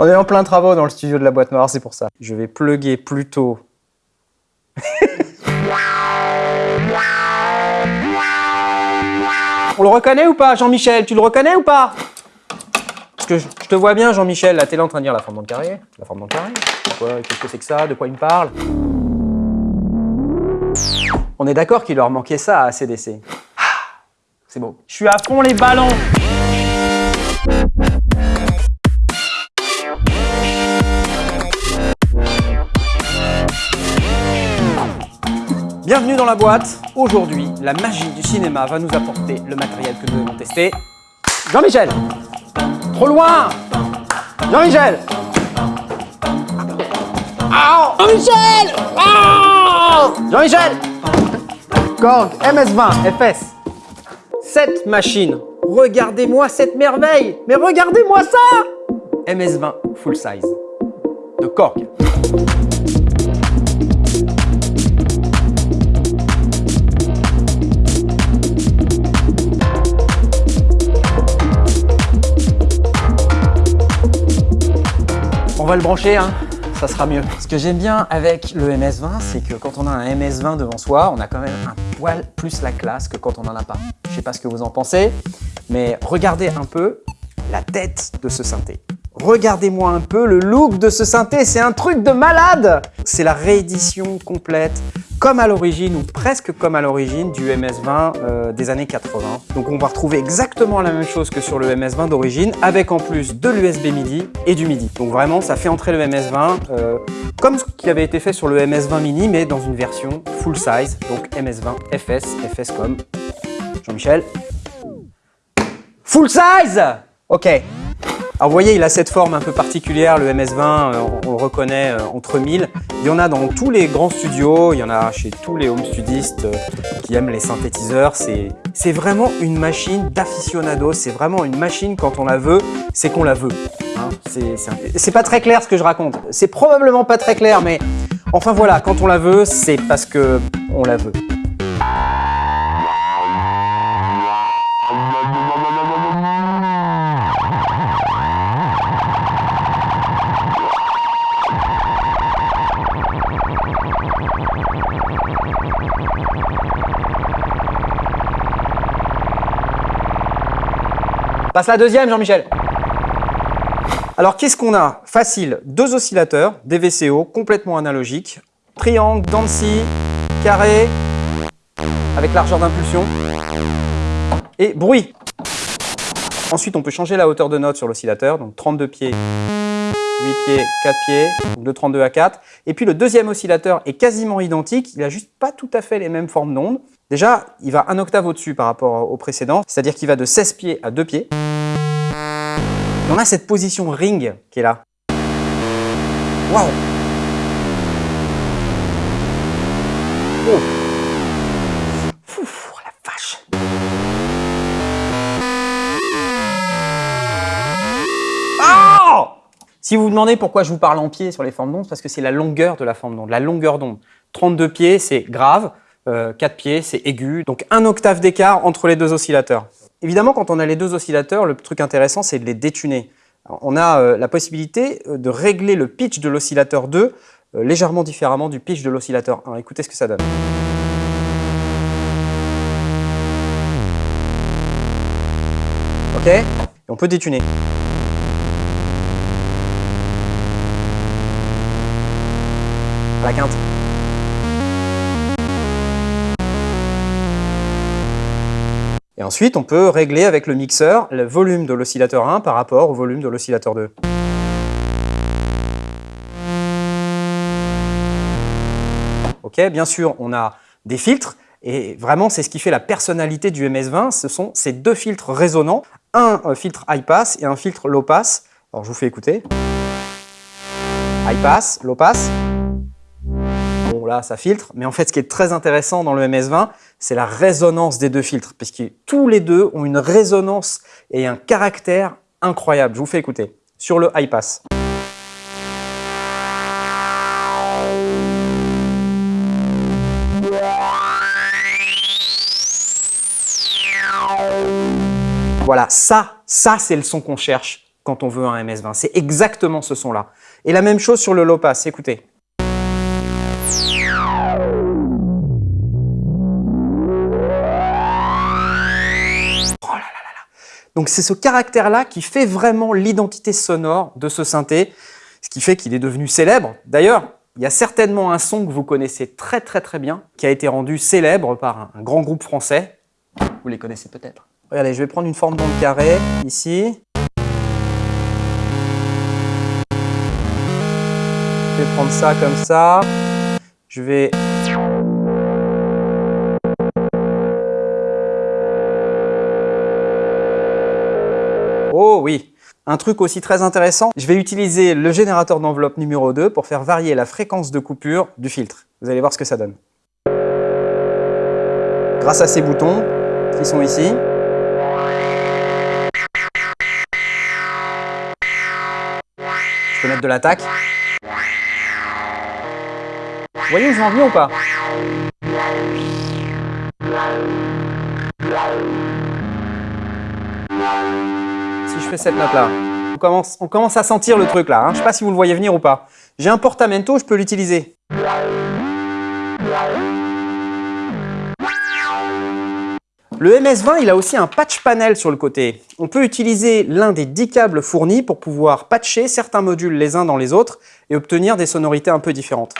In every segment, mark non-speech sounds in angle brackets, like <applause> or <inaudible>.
On est en plein travaux dans le studio de la boîte noire, c'est pour ça. Je vais plugger plutôt... <laughs> On le reconnaît ou pas, Jean-Michel? Tu le reconnais ou pas? Parce que je, te vois bien, Jean-Michel, là, t'es là en train de dire la forme dans le carré. La forme dans le carré Qu'est-ce que c'est que ça? De quoi il me parle? On est d'accord qu'il leur manquait ça à ACDC. Ah, c'est beau. Je suis à fond les ballons Bienvenue dans la boîte. Aujourd'hui, la magie du cinéma va nous apporter le matériel que nous devons tester. Jean-Michel. Trop loin. Jean-Michel. Jean-Michel. Jean-Michel. Korg MS-20 FS. Cette machine, regardez-moi cette merveille. Mais regardez-moi ça. MS-20 full size. De Korg. Va le brancher, hein ça sera mieux. Ce que j'aime bien avec le MS-20, c'est que quand on a un MS-20 devant soi, on a quand même un poil plus la classe que quand on n'en a pas. Je sais pas ce que vous en pensez, mais regardez un peu la tête de ce synthé. Regardez-moi un peu le look de ce synthé, c'est un truc de malade C'est la réédition complète, comme à l'origine, ou presque comme à l'origine, du MS-20 euh, des années 80. Donc on va retrouver exactement la même chose que sur le MS-20 d'origine, avec en plus de l'USB MIDI et du MIDI. Donc vraiment, ça fait entrer le MS-20 euh, comme ce qui avait été fait sur le MS-20 Mini, mais dans une version full size, donc MS-20 FS, FS comme Jean-Michel. Full size Ok, alors vous voyez, il a cette forme un peu particulière, le MS-20, euh, on, reconnaît euh, entre mille. Il y en a dans tous les grands studios, il y en a chez tous les home studistes euh, qui aiment les synthétiseurs. C'est vraiment une machine d'aficionado, c'est vraiment une machine quand on la veut, c'est qu'on la veut. Hein. c'est pas très clair ce que je raconte, c'est probablement pas très clair, mais enfin voilà, quand on la veut, c'est parce que on la veut. Passe la deuxième, Jean-Michel. Alors, qu'est-ce qu'on a? Facile, deux oscillateurs, des VCO, complètement analogiques, triangle, dents carré, avec largeur d'impulsion, et bruit. Ensuite, on peut changer la hauteur de note sur l'oscillateur, donc 32 pieds, 8 pieds, 4 pieds, de 32 à 4. Et puis le deuxième oscillateur est quasiment identique, il n'a juste pas tout à fait les mêmes formes d'ondes. Déjà, il va un octave au-dessus par rapport au précédent, c'est-à-dire qu'il va de 16 pieds à 2 pieds on a cette position ring qui est là. Waouh Oh la vache oh Si vous vous demandez pourquoi je vous parle en pied sur les formes d'onde, parce que c'est la longueur de la forme d'onde, la longueur d'onde. 32 pieds, c'est grave, 4 euh, pieds, c'est aigu, donc un octave d'écart entre les deux oscillateurs. Évidemment, quand on a les deux oscillateurs, le truc intéressant, c'est de les détuner. On a euh, la possibilité euh, de régler le pitch de l'oscillateur 2 euh, légèrement différemment du pitch de l'oscillateur 1. Écoutez ce que ça donne. Ok? On peut détuner. la quinte. Et ensuite, on peut régler avec le mixeur le volume de l'oscillateur 1 par rapport au volume de l'oscillateur 2. Ok, bien sûr, on a des filtres, et vraiment, c'est ce qui fait la personnalité du MS-20, ce sont ces deux filtres résonnants, un euh, filtre high pass et un filtre low pass. Alors, je vous fais écouter. High pass, low pass là, ça filtre. Mais en fait, ce qui est très intéressant dans le MS-20, c'est la résonance des deux filtres, puisque tous les deux ont une résonance et un caractère incroyable. Je vous fais écouter. Sur le high pass. Voilà, ça, ça c'est le son qu'on cherche quand on veut un MS-20. C'est exactement ce son-là. Et la même chose sur le low pass, écoutez. Donc c'est ce caractère-là qui fait vraiment l'identité sonore de ce synthé, ce qui fait qu'il est devenu célèbre. D'ailleurs, il y a certainement un son que vous connaissez très très très bien, qui a été rendu célèbre par un grand groupe français. Vous les connaissez peut-être. Regardez, je vais prendre une forme d'onde carré, ici. Je vais prendre ça comme ça. Je vais Oh oui Un truc aussi très intéressant, je vais utiliser le générateur d'enveloppe numéro 2 pour faire varier la fréquence de coupure du filtre. Vous allez voir ce que ça donne. Grâce à ces boutons qui sont ici, je peux mettre de l'attaque. Vous voyez où je vais en ou pas si je fais cette. On commence, on commence à sentir le truc là. Hein. Je ne sais pas si vous le voyez venir ou pas. J'ai un portamento, je peux l'utiliser. Le MS-20, il a aussi un patch panel sur le côté. On peut utiliser l'un des 10 câbles fournis pour pouvoir patcher certains modules les uns dans les autres et obtenir des sonorités un peu différentes.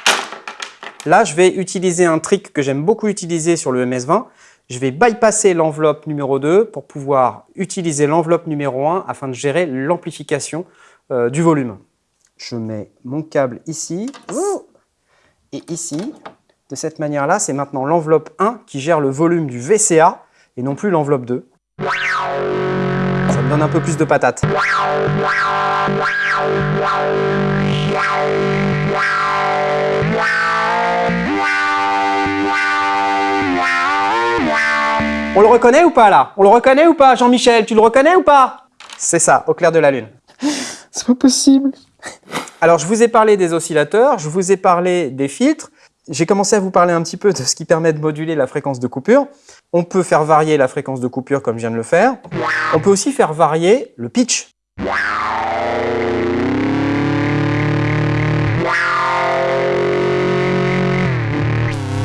Là, je vais utiliser un trick que j'aime beaucoup utiliser sur le MS-20 je vais bypasser l'enveloppe numéro 2 pour pouvoir utiliser l'enveloppe numéro 1 afin de gérer l'amplification euh, du volume. Je mets mon câble ici et ici. De cette manière-là, c'est maintenant l'enveloppe 1 qui gère le volume du VCA et non plus l'enveloppe 2. Ça me donne un peu plus de patates. On le reconnaît ou pas là? On le reconnaît ou pas Jean-Michel? Tu le reconnais ou pas? C'est ça, au clair de la lune. <laughs> C'est pas possible. Alors, je vous ai parlé des oscillateurs, je vous ai parlé des filtres. J'ai commencé à vous parler un petit peu de ce qui permet de moduler la fréquence de coupure. On peut faire varier la fréquence de coupure comme je viens de le faire. On peut aussi faire varier le pitch.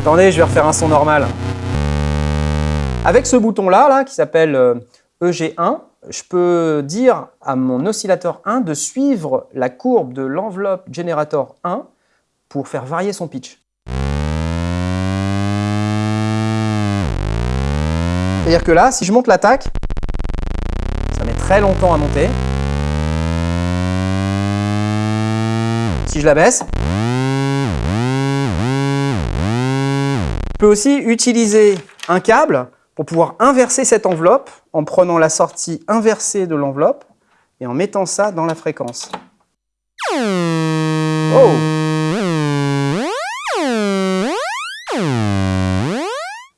Attendez, je vais refaire un son normal. Avec ce bouton-là, là, qui s'appelle EG1, euh, e je peux dire à mon oscillateur 1 de suivre la courbe de l'enveloppe Generator 1 pour faire varier son pitch. C'est-à-dire que là, si je monte l'attaque, ça met très longtemps à monter. Si je la baisse, je peux aussi utiliser un câble pour pouvoir inverser cette enveloppe en prenant la sortie inversée de l'enveloppe et en mettant ça dans la fréquence. Oh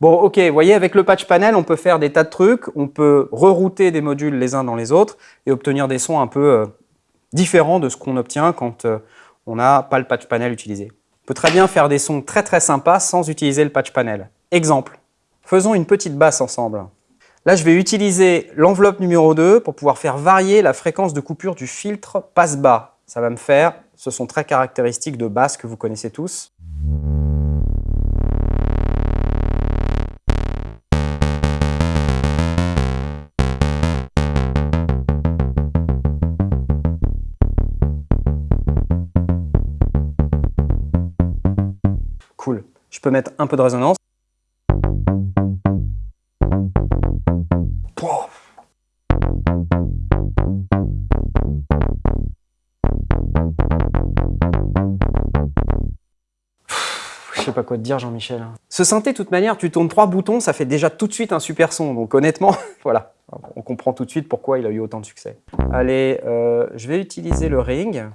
Bon, ok, vous voyez, avec le patch panel, on peut faire des tas de trucs, on peut rerouter des modules les uns dans les autres et obtenir des sons un peu euh, différents de ce qu'on obtient quand euh, on n'a pas le patch panel utilisé. On peut très bien faire des sons très très sympas sans utiliser le patch panel. Exemple, Faisons une petite basse ensemble. Là, je vais utiliser l'enveloppe numéro 2 pour pouvoir faire varier la fréquence de coupure du filtre passe-bas. Ça va me faire, ce sont très caractéristiques de basse que vous connaissez tous. Cool. Je peux mettre un peu de résonance. Dire, Jean-Michel. Ce synthé, de toute manière, tu tournes trois boutons, ça fait déjà tout de suite un super son. Donc honnêtement, <laughs> voilà, on comprend tout de suite pourquoi il a eu autant de succès. Allez, euh, je vais utiliser le ring.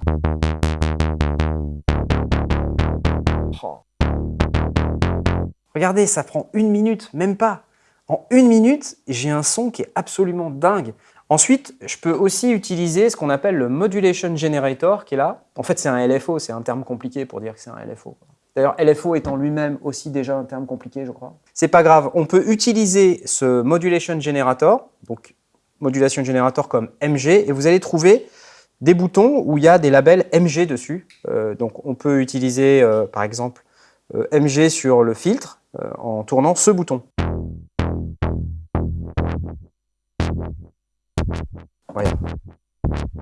Regardez, ça prend une minute, même pas. En une minute, j'ai un son qui est absolument dingue. Ensuite, je peux aussi utiliser ce qu'on appelle le Modulation Generator qui est là. En fait, c'est un LFO, c'est un terme compliqué pour dire que c'est un LFO. D'ailleurs, LFO étant lui-même aussi déjà un terme compliqué, je crois. C'est pas grave, on peut utiliser ce Modulation Generator, donc Modulation Generator comme MG, et vous allez trouver des boutons où il y a des labels MG dessus. Euh, donc on peut utiliser euh, par exemple euh, MG sur le filtre en tournant ce bouton.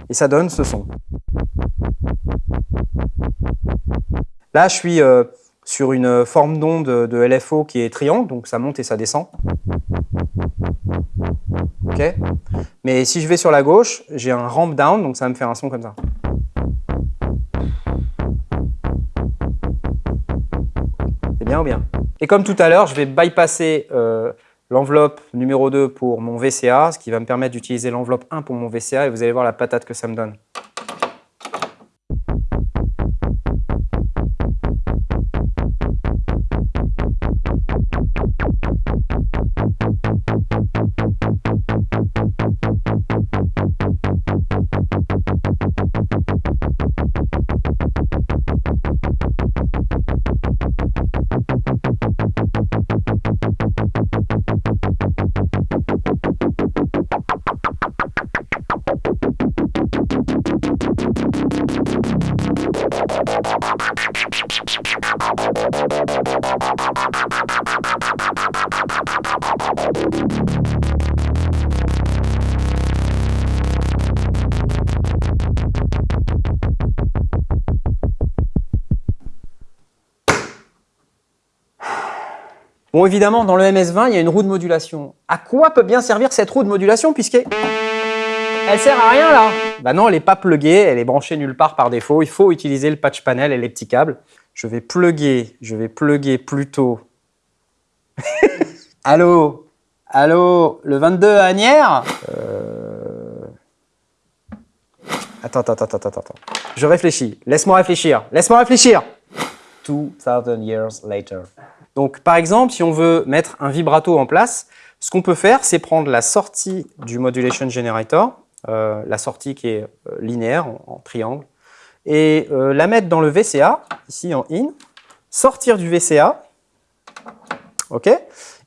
Et ça donne ce son. Là, je suis sur une forme d'onde de LFO qui est triangle, donc ça monte et ça descend. Ok Mais si je vais sur la gauche, j'ai un ramp down, donc ça me faire un son comme ça. C'est bien ou bien? Et comme tout à l'heure, je vais bypasser euh, l'enveloppe numéro 2 pour mon VCA, ce qui va me permettre d'utiliser l'enveloppe 1 pour mon VCA, et vous allez voir la patate que ça me donne. Bon, évidemment, dans le MS-20, il y a une roue de modulation. À quoi peut bien servir cette roue de modulation puisqu'elle elle sert à rien là? Bah non, elle n'est pas pluguée, elle est branchée nulle part par défaut. Il faut utiliser le patch panel et les petits câbles. Je vais plugger, je vais plugger plutôt. <laughs> Allô? Allô? Le 22 à Agnières? Euh... Attends, attends, attends, attends, attends. Je réfléchis. Laisse-moi réfléchir. Laisse-moi réfléchir 2000 years later. Donc, par exemple, si on veut mettre un vibrato en place, ce qu'on peut faire, c'est prendre la sortie du Modulation Generator, euh, la sortie qui est euh, linéaire, en, triangle, et euh, la mettre dans le VCA, ici en IN, sortir du VCA, ok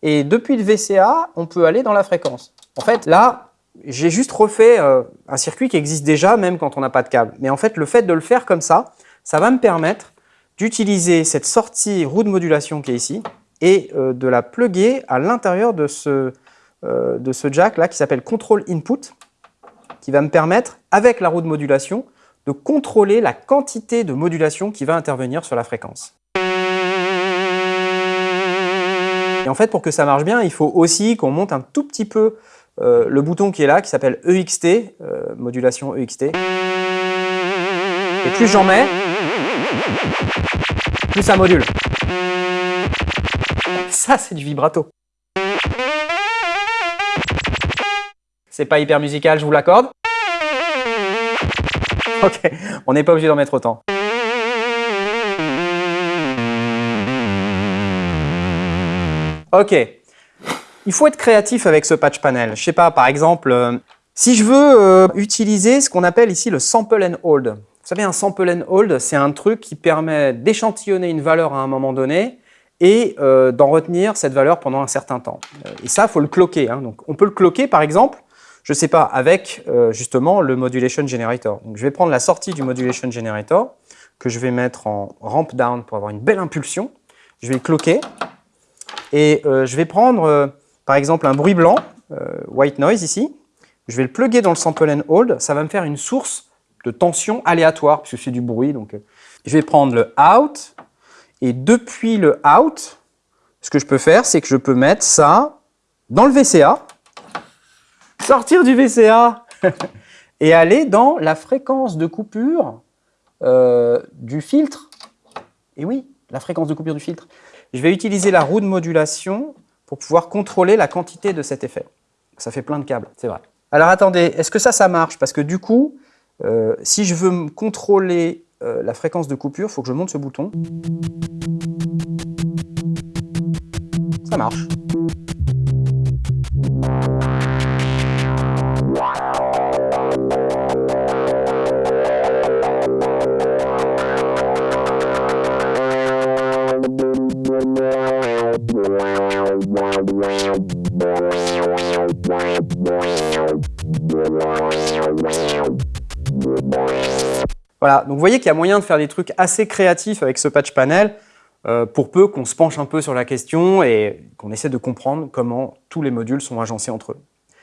Et depuis le VCA, on peut aller dans la fréquence. En fait, là, j'ai juste refait un circuit qui existe déjà, même quand on n'a pas de câble. Mais en fait, le fait de le faire comme ça, ça va me permettre d'utiliser cette sortie roue de modulation qui est ici et euh, de la plugger à l'intérieur de ce, euh, de ce jack là qui s'appelle Control Input qui va me permettre, avec la roue de modulation, de contrôler la quantité de modulation qui va intervenir sur la fréquence. Et en fait, pour que ça marche bien, il faut aussi qu'on monte un tout petit peu euh, le bouton qui est là, qui s'appelle EXT, modulation EXT. Et plus j'en mets, plus ça module. Ça, c'est du vibrato. C'est pas hyper musical, je vous l'accorde. Ok, on n'est pas obligé d'en mettre autant. Ok, il faut être créatif avec ce patch panel. Je sais pas, par exemple, euh, si je veux euh, utiliser ce qu'on appelle ici le sample and hold. Vous savez, un sample and hold, c'est un truc qui permet d'échantillonner une valeur à un moment donné et euh, d'en retenir cette valeur pendant un certain temps. Euh, et ça, il faut le cloquer. Hein. Donc, on peut le cloquer, par exemple, je ne sais pas, avec euh, justement le Modulation Generator. Donc, je vais prendre la sortie du Modulation Generator, que je vais mettre en ramp down pour avoir une belle impulsion. Je vais le cloquer. Et je vais prendre, par exemple, un bruit blanc, white noise ici. Je vais le plugger dans le sample and hold. Ça va me faire une source de tension aléatoire, puisque c'est du bruit. Donc, je vais prendre le out, et depuis le out, ce que je peux faire, c'est que je peux mettre ça dans le VCA, sortir du VCA <laughs> et aller dans la fréquence de coupure euh, du filtre. Et oui, la fréquence de coupure du filtre. Je vais utiliser la roue de modulation pour pouvoir contrôler la quantité de cet effet. Ça fait plein de câbles, c'est vrai. Alors attendez, est-ce que ça, ça marche? Parce que du coup, euh, si je veux contrôler euh, la fréquence de coupure, il faut que je monte ce bouton. Ça marche. Voilà, donc vous voyez qu'il y a moyen de faire des trucs assez créatifs avec ce patch panel, euh, pour peu qu'on se penche un peu sur la question et qu'on essaie de comprendre comment tous les modules sont agencés entre eux.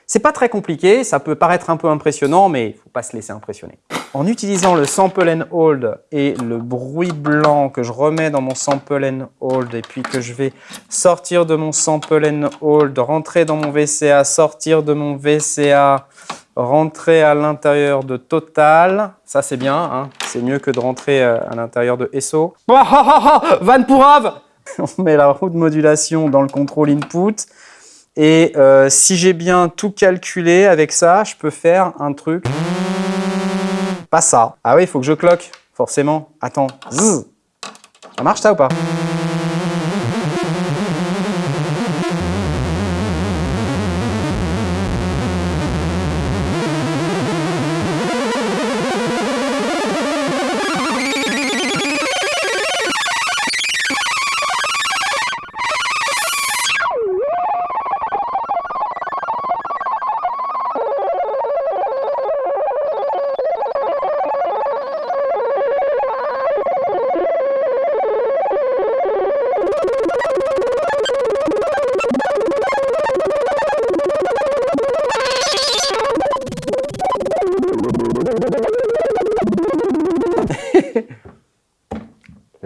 C'est pas très compliqué, ça peut paraître un peu impressionnant, mais il ne faut pas se laisser impressionner. En utilisant le sample and hold et le bruit blanc que je remets dans mon sample and hold et puis que je vais sortir de mon sample and hold, rentrer dans mon VCA, sortir de mon VCA, rentrer à l'intérieur de Total, ça c'est bien, hein. c'est mieux que de rentrer euh, à l'intérieur de SO. <laughs> Van pour <laughs> On met la roue de modulation dans le contrôle input, et euh, si j'ai bien tout calculé avec ça, je peux faire un truc... Pas ça. Ah oui, il faut que je cloque, forcément. Attends. Ça marche ça ou pas?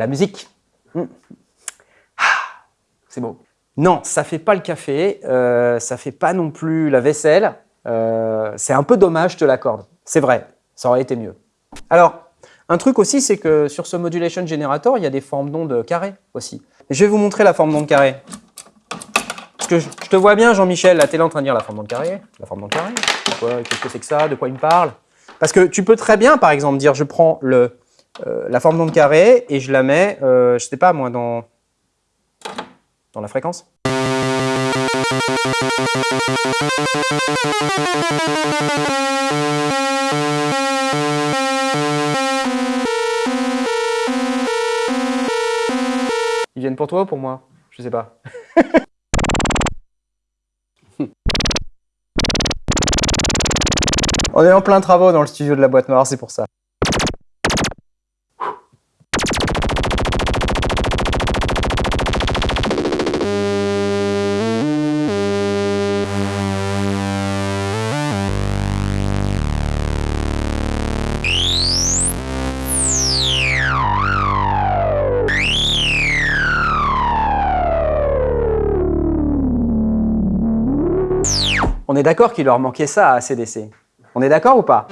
La musique. Hmm. Ah, c'est beau. Non, ça fait pas le café, euh, ça fait pas non plus la vaisselle. Euh, c'est un peu dommage, je te l'accorde. C'est vrai, ça aurait été mieux. Alors, un truc aussi, c'est que sur ce Modulation Generator, il y a des formes d'ondes carrées aussi. je vais vous montrer la forme d'onde carrée. Parce que je, te vois bien, Jean-Michel, es là en train de dire la forme d'onde carrée. La forme d'onde carrée, qu'est-ce que c'est que ça? De quoi il me parle? Parce que tu peux très bien, par exemple, dire je prends le euh, la forme d'onde carré et je la mets, euh, je sais pas moi, dans, dans la fréquence. Ils viennent pour toi ou pour moi? Je sais pas. <laughs> On est en plein travaux dans le studio de la boîte noire, c'est pour ça. On est d'accord qu'il leur manquait ça à CDC. On est d'accord ou pas?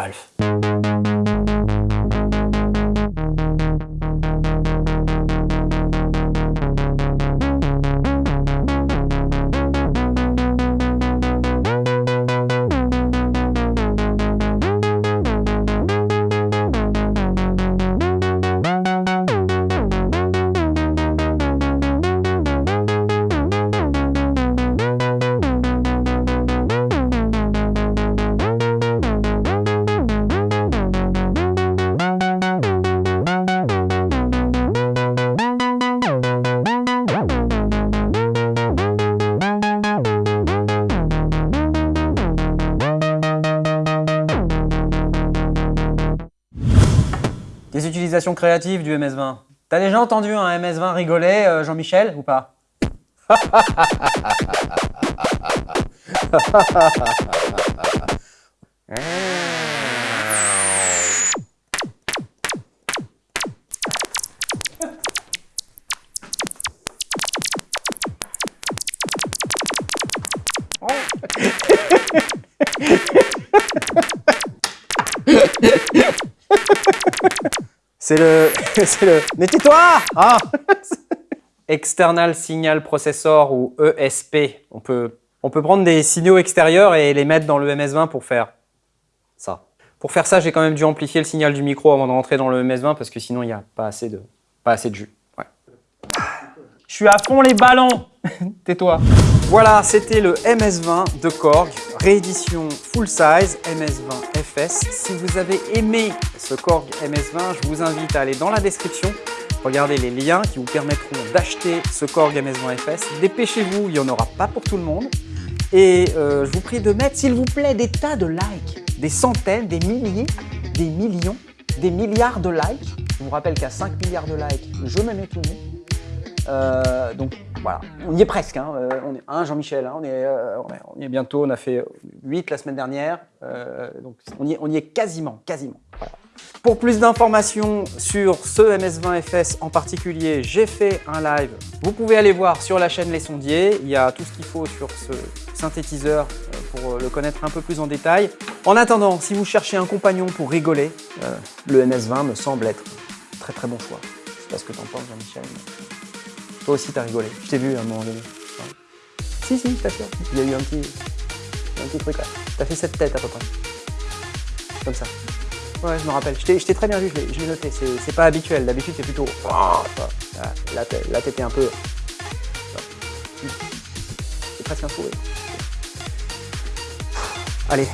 Des créatives du MS-20. T'as déjà entendu un MS-20 rigoler, euh, Jean-Michel, ou pas? <laughs> C'est le... <laughs> c'est le... Mais tais-toi ah <laughs> External Signal Processor ou ESP. On peut, on peut prendre des signaux extérieurs et les mettre dans le MS-20 pour faire ça. Pour faire ça, j'ai quand même dû amplifier le signal du micro avant de rentrer dans le MS-20 parce que sinon, il n'y a pas assez de, pas assez de jus. Ouais. Je suis à fond les ballons <laughs> Tais-toi Voilà, c'était le MS-20 de Korg, réédition full size MS-20 FS. Si vous avez aimé ce Korg MS-20, je vous invite à aller dans la description Regardez les liens qui vous permettront d'acheter ce Korg MS-20 FS. Dépêchez-vous, il n'y en aura pas pour tout le monde. Et euh, je vous prie de mettre, s'il vous plaît, des tas de likes, des centaines, des milliers, des millions, des milliards de likes. Je vous rappelle qu'à 5 milliards de likes, je me mets tout. Euh, donc voilà, on y est presque. Hein. Euh, on est un Jean-Michel, hein. on, est, on, est bientôt. On a fait 8 la semaine dernière. donc on y, est, y quasiment, quasiment. Pour plus d'informations sur ce MS20FS en particulier, j'ai fait un live. Vous pouvez aller voir sur la chaîne Les Sondiers. Il y a tout ce qu'il faut sur ce synthétiseur euh, pour le connaître un peu plus en détail. En attendant, si vous cherchez un compagnon pour rigoler, euh, le MS20 me semble être très très bon choix. Je sais pas ce que t'en penses Jean-Michel. Toi aussi t'as rigolé. Je t'ai vu à un moment donné. Si, si, t'assure. Il y a eu un petit, un petit truc là. T'as fait cette tête à peu près. Comme ça. Ouais, je me rappelle. Je t'ai très bien vu, je l'ai noté. C'est pas habituel. D'habitude, c'est plutôt. Oh, là, là t'étais un peu. C'est presque un sourire. Allez,